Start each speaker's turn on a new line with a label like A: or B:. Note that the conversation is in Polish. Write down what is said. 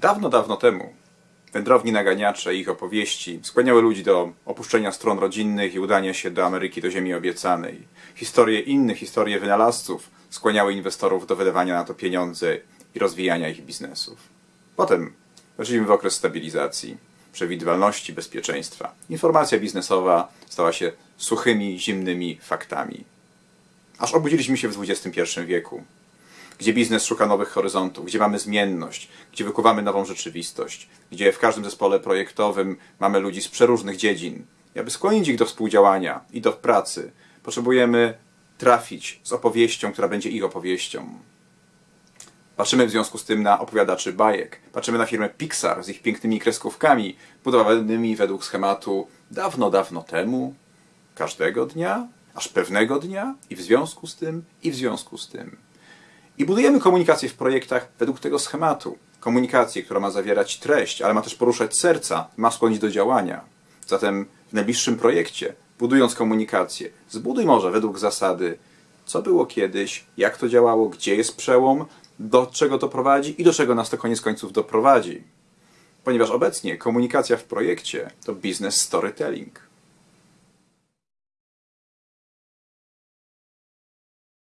A: Dawno, dawno temu wędrowni naganiacze i ich opowieści skłaniały ludzi do opuszczenia stron rodzinnych i udania się do Ameryki, do ziemi obiecanej. Historie innych, historie wynalazców skłaniały inwestorów do wydawania na to pieniądze i rozwijania ich biznesów. Potem weszliśmy w okres stabilizacji, przewidywalności, bezpieczeństwa. Informacja biznesowa stała się suchymi, zimnymi faktami. Aż obudziliśmy się w XXI wieku, gdzie biznes szuka nowych horyzontów, gdzie mamy zmienność, gdzie wykuwamy nową rzeczywistość, gdzie w każdym zespole projektowym mamy ludzi z przeróżnych dziedzin. I aby skłonić ich do współdziałania i do pracy, potrzebujemy trafić z opowieścią, która będzie ich opowieścią. Patrzymy w związku z tym na opowiadaczy bajek. Patrzymy na firmę Pixar z ich pięknymi kreskówkami, budowanymi według schematu dawno, dawno temu, każdego dnia, aż pewnego dnia i w związku z tym, i w związku z tym. I budujemy komunikację w projektach według tego schematu. Komunikację, która ma zawierać treść, ale ma też poruszać serca, ma skłonić do działania. Zatem w najbliższym projekcie, budując komunikację, zbuduj może według zasady, co było kiedyś, jak to działało, gdzie jest przełom, do czego to prowadzi i do czego nas to koniec końców doprowadzi. Ponieważ obecnie komunikacja w projekcie to business storytelling.